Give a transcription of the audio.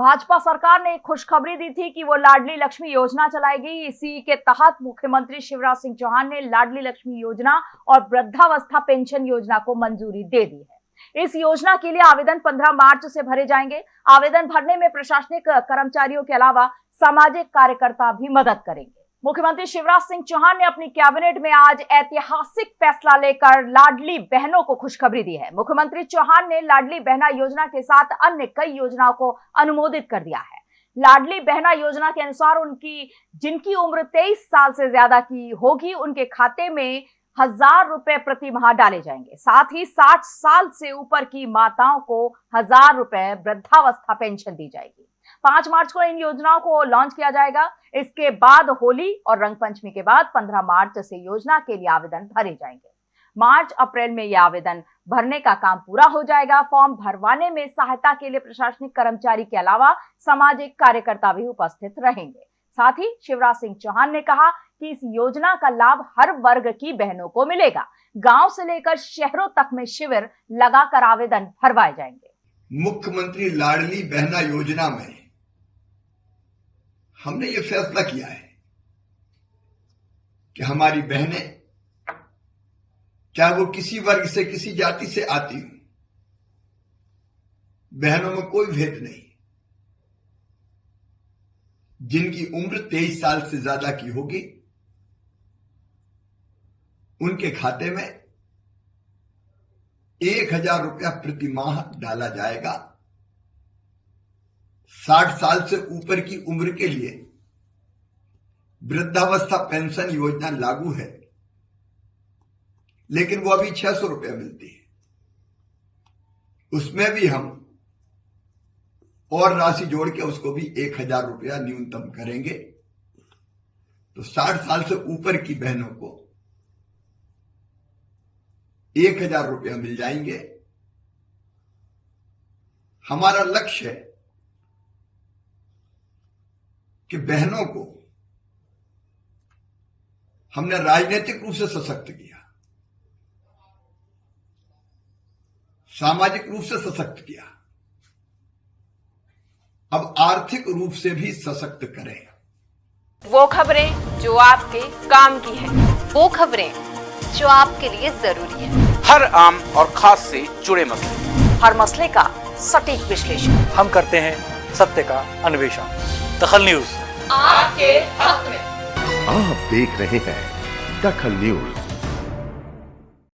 भाजपा सरकार ने खुशखबरी दी थी कि वो लाडली लक्ष्मी योजना चलाएगी। इसी के तहत मुख्यमंत्री शिवराज सिंह चौहान ने लाडली लक्ष्मी योजना और वृद्धावस्था पेंशन योजना को मंजूरी दे दी है। इस योजना के लिए आवेदन 15 मार्च से भरे जाएँगे। आवेदन भरने में प्रशासनिक कर्मचारियों के अलावा सामाजिक कार्यकर्ता भी मदद करेंगे। मुख्यमंत्री शिवराज सिंह चौहान ने अपनी कैबिनेट में आज ऐतिहासिक फैसला लेकर लाडली बहनों को खुशखबरी दी है। मुख्यमंत्री चौहान ने लाडली बहना योजना के साथ अन्य कई योजनाओं को अनुमोदित कर दिया है। लाडली बहना योजना के अनुसार उनकी, जिनकी उम्र 23 साल से ज़्यादा की होगी, उनके खाते में हज़ार रुपए प्रति माह डाले जाएँगे। साथ ही 60 साल से ऊपर की माताओं को हज़ार रुपए वृद्धावस्था पेंशन दी जाएगी। पाँच मार्च को इन योजनाओं को लॉन्च किया जाएगा। इसके बाद होली और रंग पंचमी के बाद पंद्रह मार्च से योजना के लिए आवेदन भरे जाएँगे। मार्च, अप्रैल में यह आवेदन भरने का काम पूरा हो जाएगा। फॉर्म भरवाने में सहायता के लिए प्रशासनिक कर्मचारी के अलावा सामाजिक कार्यकर्ता भी उपस्थित रहेंगे। साथ ही शिवराज सिंह चौहान ने कहा कि इस योजना का लाभ हर वर्ग की बहनों को मिलेगा। गाँव से लेकर शहरों तक में शिविर लगाकर आवेदन भरवाए जाएँगे। मुख्यमंत्री लाडली बहना योजना में हमने ये फैसला किया है कि हमारी बहनें, चाहे वो किसी वर्ग से, किसी जाति से आती हूँ, बहनों में कोई भेद नहीं। जिनकी उम्र तेईस साल से ज़्यादा की होगी, उनके खाते में एक हज़ार रुपया प्रति माह डाला जाएगा। साठ साल से ऊपर की उम्र के लिए वृद्धावस्था पेंशन योजना लागू है, लेकिन वो अभी छह सौ रुपया मिलती है। उसमें भी हम और राशि जोड़ के उसको भी एक हज़ार रुपया न्यूनतम करेंगे। तो साठ साल से ऊपर की बहनों को एक हज़ार रुपया मिल जाएँगे। हमारा लक्ष्य है कि बहनों को हमने राजनीतिक रूप से सशक्त किया, सामाजिक रूप से सशक्त किया। अब आर्थिक रूप से भी सशक्त करें। वो खबरें जो आपके काम की है। वो खबरें जो आपके लिए ज़रूरी है। हर आम और खास से जुड़े मसले। हर मसले का सटीक विश्लेषण। हम करते हैं सत्य का अन्वेषण। दखल न्यूज़। आपके हक में। आप देख रहे हैं दखल न्यूज़।